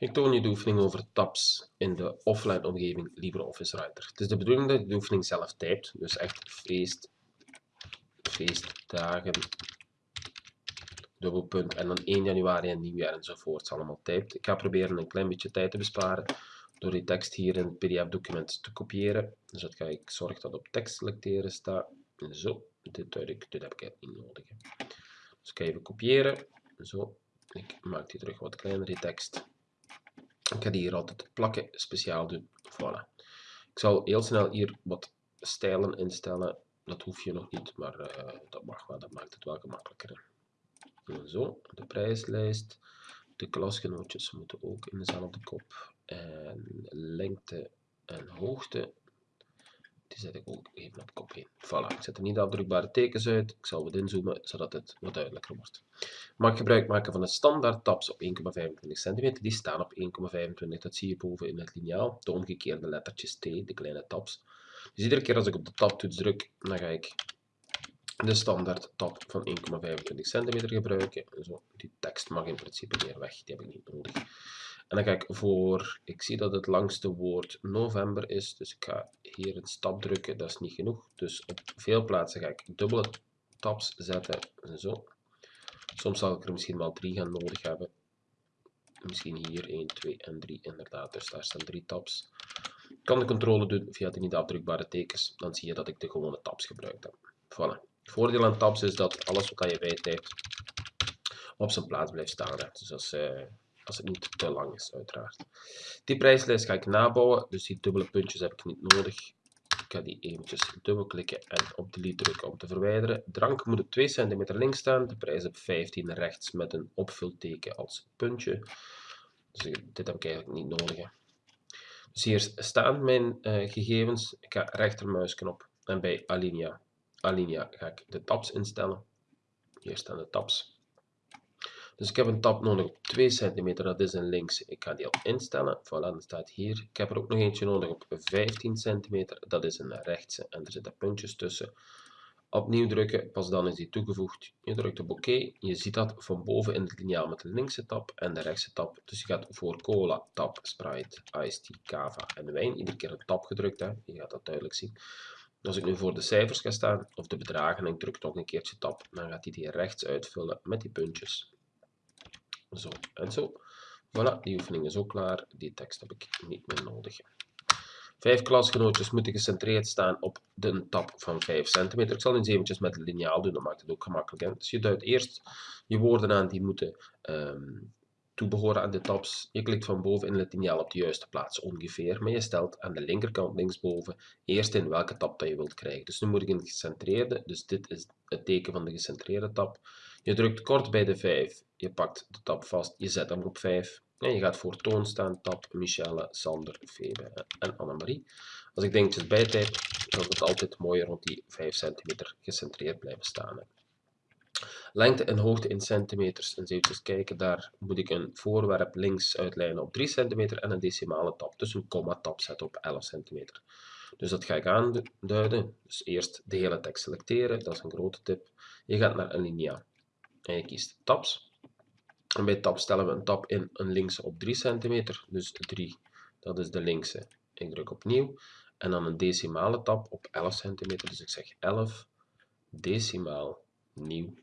Ik toon je de oefening over tabs in de offline omgeving LibreOffice Writer. Het is de bedoeling dat je de oefening zelf typt, dus echt feest, feestdagen, dubbelpunt en dan 1 januari en nieuwjaar enzovoort allemaal typt. Ik ga proberen een klein beetje tijd te besparen door die tekst hier in het pdf-document te kopiëren. Dus dat ga ik zorgen dat op tekst selecteren staat. Zo, dit, ik, dit heb ik niet nodig. Dus ik ga even kopiëren. Zo, ik maak die terug wat kleiner, die tekst. Ik ga die hier altijd plakken, speciaal doen. Voilà. Ik zal heel snel hier wat stijlen instellen. Dat hoef je nog niet, maar uh, dat mag wel. Dat maakt het wel gemakkelijker. Zo, de prijslijst. De klasgenootjes moeten ook in dezelfde kop. En lengte en hoogte zet ik ook even op kop 1. Voilà, ik zet er niet afdrukbare tekens uit. Ik zal wat inzoomen, zodat het wat duidelijker wordt. Mag gebruik maken van de standaard tabs op 1,25 cm. Die staan op 1,25. Dat zie je boven in het liniaal. De omgekeerde lettertjes T, de kleine tabs. Dus iedere keer als ik op de tabtoets druk, dan ga ik de standaard tab van 1,25 cm gebruiken. Zo, die tekst mag in principe weer weg, die heb ik niet nodig. En dan ga ik voor, ik zie dat het langste woord november is, dus ik ga hier een stap drukken, dat is niet genoeg. Dus op veel plaatsen ga ik dubbele tabs zetten, zo. Soms zal ik er misschien wel drie gaan nodig hebben. Misschien hier 1, 2 en 3 inderdaad, dus daar staan drie tabs. Ik kan de controle doen via de niet afdrukbare tekens, dan zie je dat ik de gewone tabs gebruikt heb. Voilà. Het voordeel aan tabs is dat alles wat je bijtypt op zijn plaats blijft staan. Dus als, uh, als het niet te lang is, uiteraard. Die prijslijst ga ik nabouwen, dus die dubbele puntjes heb ik niet nodig. Ik ga die eventjes dubbelklikken en op delete drukken om te verwijderen. Drank moet op 2 cm links staan, de prijs op 15 rechts met een opvulteken als puntje. Dus dit heb ik eigenlijk niet nodig. Dus hier staan mijn uh, gegevens. Ik ga rechtermuisknop en bij Alinea, Alinea ga ik de tabs instellen. Hier staan de tabs. Dus ik heb een tab nodig op 2 cm, dat is een links. Ik ga die al instellen. Voilà, dat staat hier. Ik heb er ook nog eentje nodig op 15 cm, dat is een rechtse en er zitten puntjes tussen. Opnieuw drukken, pas dan is die toegevoegd. Je drukt op OK. Je ziet dat van boven in het liniaal met de linkse tab en de rechtse tab. Dus je gaat voor cola, tab, Sprite, iced tea, cava en wijn. Iedere keer een tab gedrukt, hè. je gaat dat duidelijk zien. Als ik nu voor de cijfers ga staan, of de bedragen, en ik druk nog een keertje tab, dan gaat hij die rechts uitvullen met die puntjes. Zo en zo. Voilà, die oefening is ook klaar. Die tekst heb ik niet meer nodig. Vijf klasgenootjes moeten gecentreerd staan op de tab van 5 cm. Ik zal eens eventjes met liniaal doen, dat maakt het ook gemakkelijk. Dus je duidt eerst je woorden aan die moeten um, toebehoren aan de tabs. Je klikt van boven in het liniaal op de juiste plaats ongeveer, maar je stelt aan de linkerkant linksboven eerst in welke tab dat je wilt krijgen. Dus nu moet ik een gecentreerde, dus dit is het teken van de gecentreerde tab. Je drukt kort bij de 5, je pakt de tab vast, je zet hem op 5 en je gaat voor toon staan, tab Michelle, Sander, Febe en Annemarie. Als ik dingetjes bijtyp, dan het altijd mooi rond die 5 cm gecentreerd blijven staan. Lengte en hoogte in centimeters. En even kijken, daar moet ik een voorwerp links uitlijnen op 3 cm en een decimale tab, dus een komma tab zetten op 11 cm. Dus dat ga ik aanduiden. Dus eerst de hele tekst selecteren, dat is een grote tip. Je gaat naar Alinea en je kiest tabs. En bij tab stellen we een tab in, een linkse op 3 cm, dus 3, dat is de linkse. Ik druk opnieuw en dan een decimale tab op 11 cm, dus ik zeg 11 decimaal nieuw.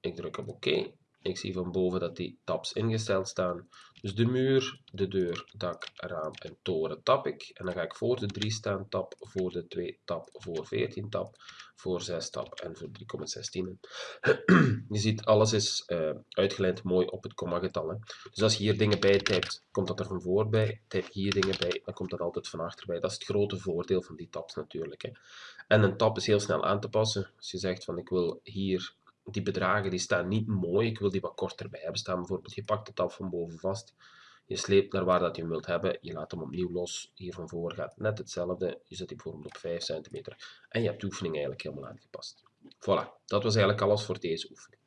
Ik druk op oké ik zie van boven dat die tabs ingesteld staan. Dus de muur, de deur, dak, raam en toren tap ik. En dan ga ik voor de 3 staan tab, voor de 2 tab, voor 14 tab, voor 6 tab en voor 3,16. je ziet, alles is uh, uitgelijnd mooi op het komma-getal. Dus als je hier dingen bij typt, komt dat er van voor bij. Typ hier dingen bij, dan komt dat altijd van achter bij. Dat is het grote voordeel van die tabs natuurlijk. Hè. En een tab is heel snel aan te passen. Als je zegt van ik wil hier die bedragen die staan niet mooi, ik wil die wat korter bij hebben staan. Bijvoorbeeld, je pakt het af van boven vast, je sleept naar waar dat je hem wilt hebben, je laat hem opnieuw los, hier van voor gaat net hetzelfde, je zet die bijvoorbeeld op 5 cm en je hebt de oefening eigenlijk helemaal aangepast. Voilà, dat was eigenlijk alles voor deze oefening.